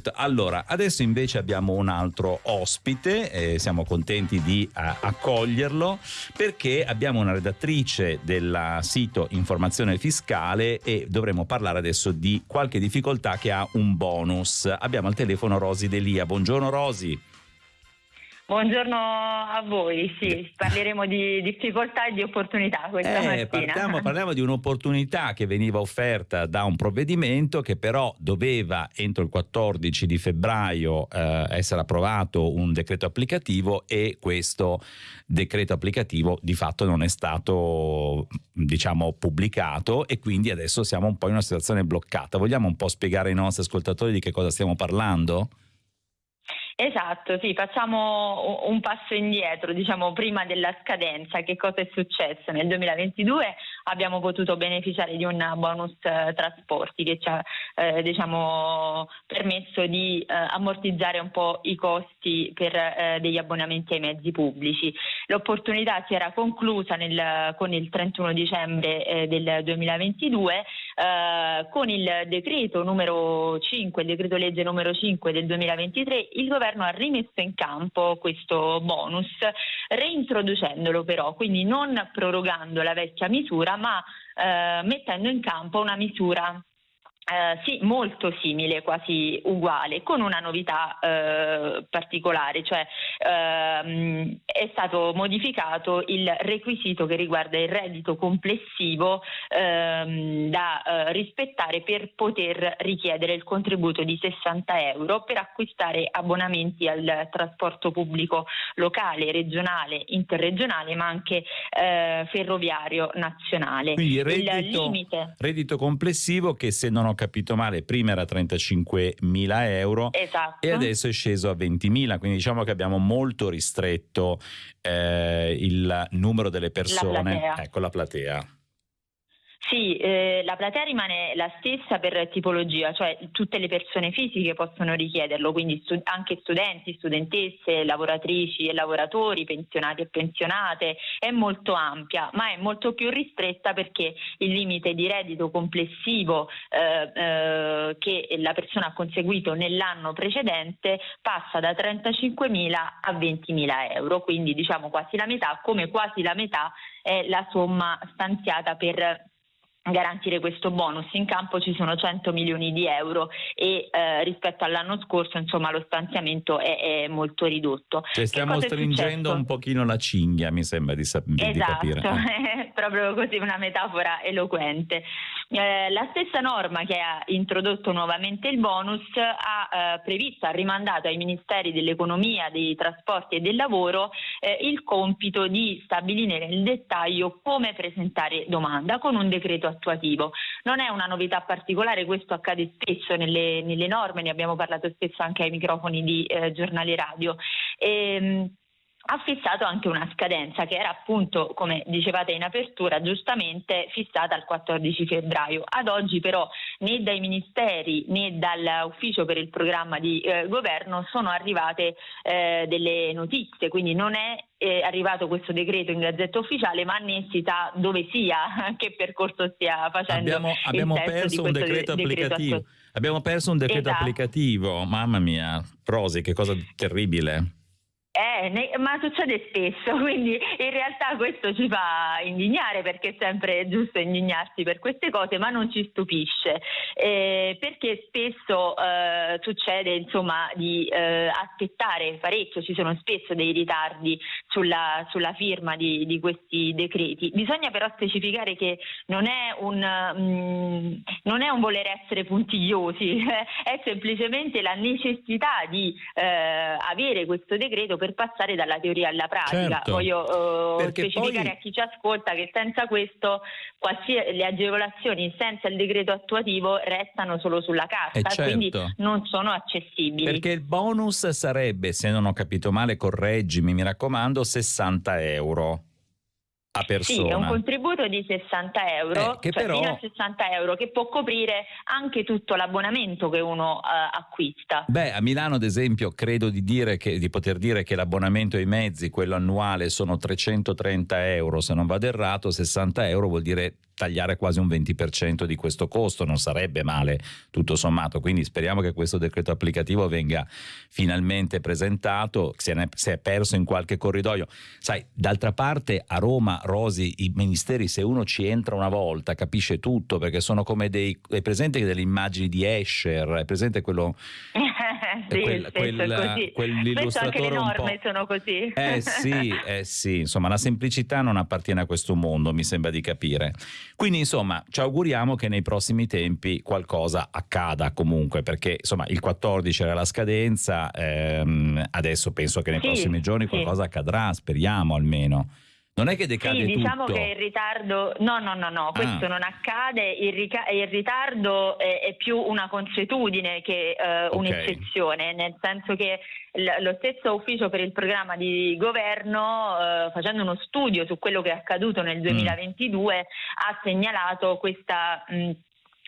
out. Allora, adesso invece abbiamo un altro ospite, eh, siamo contenti di uh, accoglierlo perché abbiamo una redattrice del sito Informazione Fiscale e dovremo parlare adesso di qualche difficoltà che ha un bonus. Abbiamo al telefono Rosi Delia. Buongiorno Rosi. Buongiorno a voi, sì, parleremo di difficoltà e di opportunità questa eh, partiamo, parliamo di un'opportunità che veniva offerta da un provvedimento che però doveva entro il 14 di febbraio eh, essere approvato un decreto applicativo e questo decreto applicativo di fatto non è stato diciamo pubblicato e quindi adesso siamo un po' in una situazione bloccata. Vogliamo un po' spiegare ai nostri ascoltatori di che cosa stiamo parlando? Esatto, sì, facciamo un passo indietro, diciamo prima della scadenza, che cosa è successo? Nel 2022 abbiamo potuto beneficiare di un bonus eh, trasporti che ci ha eh, diciamo, permesso di eh, ammortizzare un po' i costi per eh, degli abbonamenti ai mezzi pubblici. L'opportunità si era conclusa nel, con il 31 dicembre eh, del 2022 eh, con il decreto numero 5, il decreto legge numero 5 del 2023, il governo ha rimesso in campo questo bonus, reintroducendolo però, quindi non prorogando la vecchia misura, ma eh, mettendo in campo una misura eh, sì, molto simile, quasi uguale, con una novità eh, particolare, cioè ehm, è stato modificato il requisito che riguarda il reddito complessivo ehm, da eh, rispettare per poter richiedere il contributo di 60 euro per acquistare abbonamenti al trasporto pubblico locale, regionale, interregionale, ma anche eh, ferroviario nazionale. Quindi reddito, reddito complessivo che se non ho capito male, prima era 35 mila euro esatto. e adesso è sceso a 20 mila, quindi diciamo che abbiamo molto ristretto eh, il numero delle persone, la ecco la platea. Sì, eh, la platea rimane la stessa per tipologia, cioè tutte le persone fisiche possono richiederlo, quindi stu- anche studenti, studentesse, lavoratrici e lavoratori, pensionati e pensionate, è molto ampia, ma è molto più ristretta perché il limite di reddito complessivo eh, eh, che la persona ha conseguito nell'anno precedente passa da 35.000 a 20.000 euro, quindi diciamo quasi la metà, come quasi la metà è la somma stanziata per garantire questo bonus. In campo ci sono 100 milioni di euro e eh, rispetto all'anno scorso insomma, lo stanziamento è, è molto ridotto. Cioè stiamo stringendo un pochino la cinghia, mi sembra di, sap- esatto, di capire. Esatto, proprio così una metafora eloquente. Eh, la stessa norma che ha introdotto nuovamente il bonus ha eh, previsto, ha rimandato ai ministeri dell'economia, dei trasporti e del lavoro eh, il compito di stabilire nel dettaglio come presentare domanda con un decreto attuativo. Non è una novità particolare, questo accade spesso nelle, nelle norme, ne abbiamo parlato spesso anche ai microfoni di eh, giornali radio. E, ehm, ha fissato anche una scadenza che era appunto, come dicevate in apertura, giustamente fissata al 14 febbraio. Ad oggi però né dai ministeri né dall'ufficio per il programma di eh, governo sono arrivate eh, delle notizie, quindi non è eh, arrivato questo decreto in gazzetta ufficiale, ma né si sa dove sia, che percorso stia facendo. Abbiamo, abbiamo perso un decreto de- applicativo. Decreto abbiamo perso un decreto esatto. applicativo, mamma mia, Rosi, che cosa terribile. Eh, ne, ma succede spesso, quindi in realtà questo ci fa indignare perché è sempre giusto indignarsi per queste cose, ma non ci stupisce eh, perché spesso eh, succede insomma di eh, aspettare parecchio, ci sono spesso dei ritardi sulla, sulla firma di, di, questi decreti. Bisogna però specificare che non è un, mh, mm, non è un voler essere puntigliosi, è semplicemente la necessità di eh, avere questo decreto per passare dalla teoria alla pratica. Certo, Voglio uh, specificare poi... a chi ci ascolta che senza questo le agevolazioni senza il decreto attuativo restano solo sulla carta, eh certo. quindi non sono accessibili. Perché il bonus sarebbe, se non ho capito male, correggimi, mi raccomando, 60 euro a persona. Sì, è un contributo di 60 euro, eh, che cioè però... fino a 60 euro, che può coprire anche tutto l'abbonamento che uno uh, acquista. Beh, a Milano ad esempio credo di, che, di, poter dire che l'abbonamento ai mezzi, quello annuale, sono 330 euro, se non vado errato, 60 euro vuol dire tagliare quasi un 20% di questo costo, non sarebbe male tutto sommato, quindi speriamo che questo decreto applicativo venga finalmente presentato, se, ne, è perso in qualche corridoio. Sai, d'altra parte a Roma, Rosi, i ministeri, se uno ci entra una volta capisce tutto, perché sono come dei, è presente delle immagini di Escher, è presente quello... sì, quel, quel, quell'illustratore anche le norme sono così. Eh sì, eh sì, insomma la semplicità non appartiene a questo mondo, mi sembra di capire. Quindi insomma ci auguriamo che nei prossimi tempi qualcosa accada comunque, perché insomma il 14 era la scadenza, ehm, adesso penso che nei sì, prossimi giorni qualcosa sì. accadrà, speriamo almeno. Non è che decade sì, diciamo tutto. che il ritardo, no, no, no, no, questo ah. non accade, il, rica... il ritardo è, è, più una consuetudine che uh, okay. un'eccezione, nel senso che lo stesso ufficio per il programma di governo, uh, facendo uno studio su quello che è accaduto nel 2022, mm. ha segnalato questa... Mh,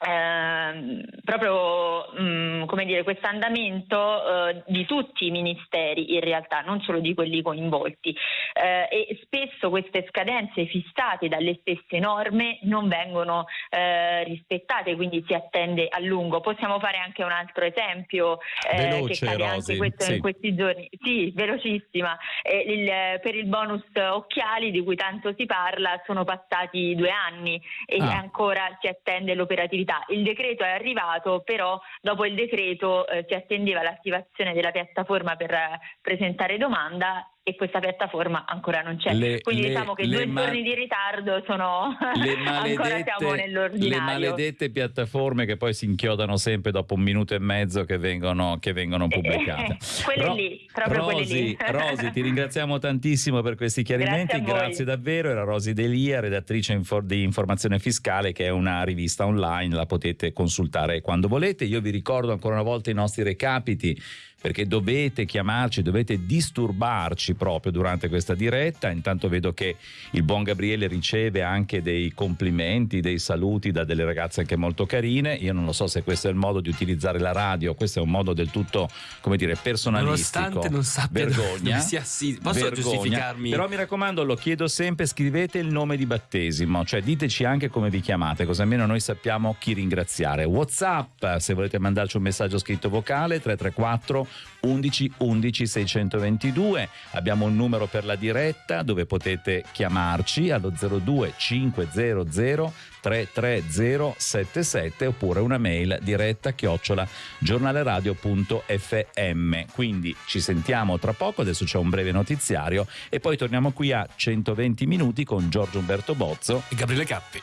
eh, proprio mh, mm, come dire, questo andamento eh, di tutti i ministeri in realtà, non solo di quelli coinvolti eh, e spesso queste scadenze fissate dalle stesse norme non vengono eh, rispettate, quindi si attende a lungo. Possiamo fare anche un altro esempio eh, Veloce, che cade anche questo sì. in questi giorni. Sì, velocissima. Il, per il bonus occhiali di cui tanto si parla sono passati due anni e ah. ancora si attende l'operatività possibilità. Il decreto è arrivato, però dopo il decreto eh, si attendeva l'attivazione della piattaforma per eh, presentare domanda e questa piattaforma ancora non c'è. Le, Quindi le, diciamo che due ma- giorni di ritardo sono ancora siamo nell'ordinario. Le maledette piattaforme che poi si inchiodano sempre dopo un minuto e mezzo che vengono, che vengono eh, pubblicate. quelle Ro- lì, proprio Rosi, quelle lì. Rosi, ti ringraziamo tantissimo per questi chiarimenti, grazie, grazie davvero. Era Rosi Delia, redattrice di Informazione Fiscale, che è una rivista online, la potete consultare quando volete. Io vi ricordo ancora una volta i nostri recapiti perché dovete chiamarci, dovete disturbarci proprio durante questa diretta. Intanto vedo che il buon Gabriele riceve anche dei complimenti, dei saluti da delle ragazze anche molto carine. Io non lo so se questo è il modo di utilizzare la radio, questo è un modo del tutto, come dire, personalistico. Nonostante non sappia vergogna, dove sia sì, posso vergogna, giustificarmi. Però mi raccomando, lo chiedo sempre, scrivete il nome di battesimo, cioè diteci anche come vi chiamate, così almeno noi sappiamo chi ringraziare. WhatsApp, se volete mandarci un messaggio scritto vocale 334 11 11 622. Abbiamo un numero per la diretta dove potete chiamarci allo 02 500 33077 oppure una mail diretta chiocciola giornaleradio.fm. Quindi ci sentiamo tra poco, adesso c'è un breve notiziario e poi torniamo qui a 120 minuti con Giorgio Umberto Bozzo e Gabriele Cappi.